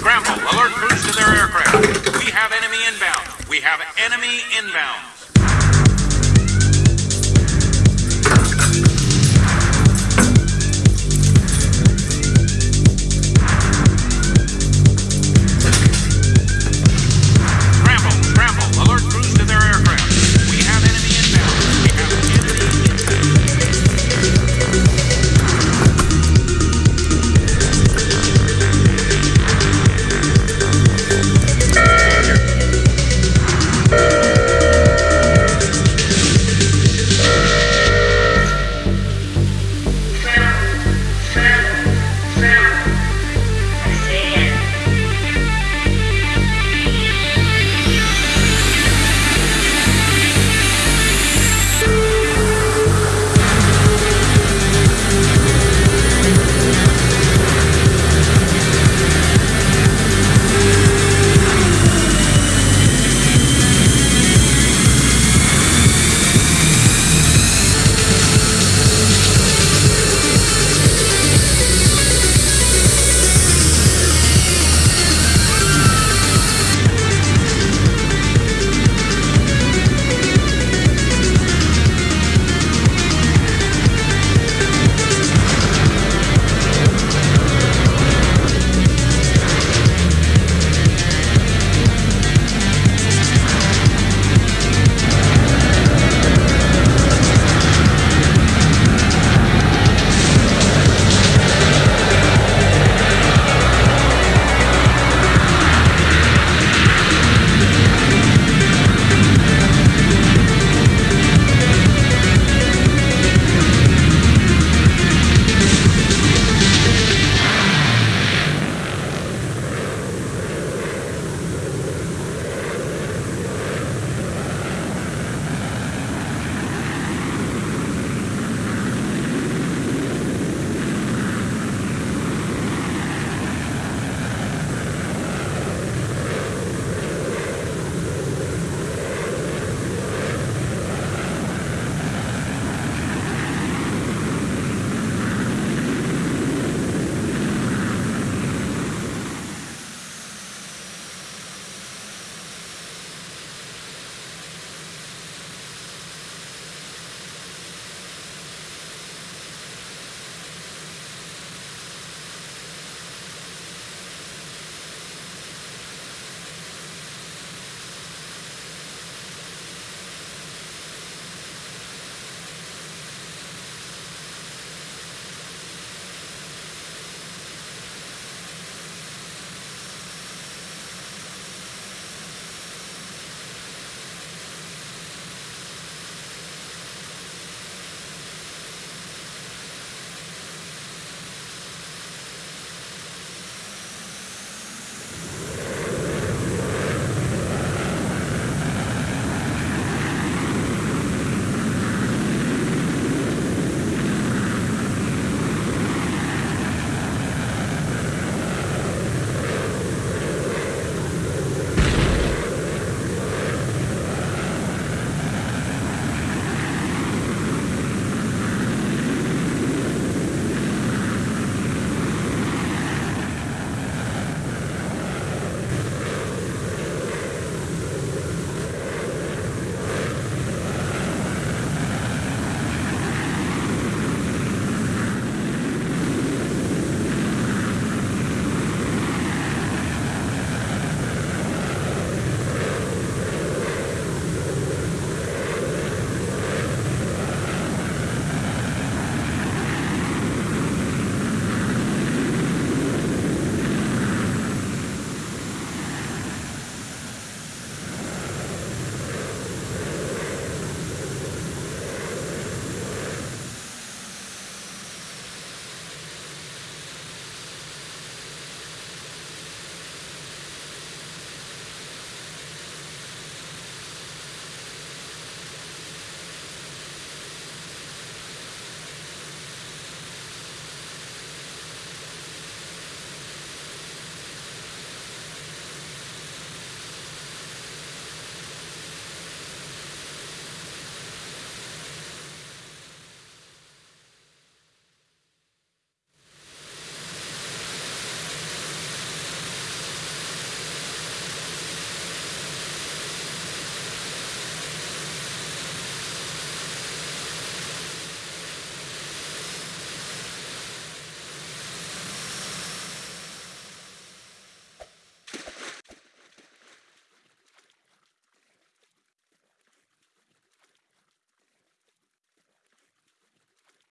Scramble. Alert crews to their aircraft. We have enemy inbound. We have enemy inbound.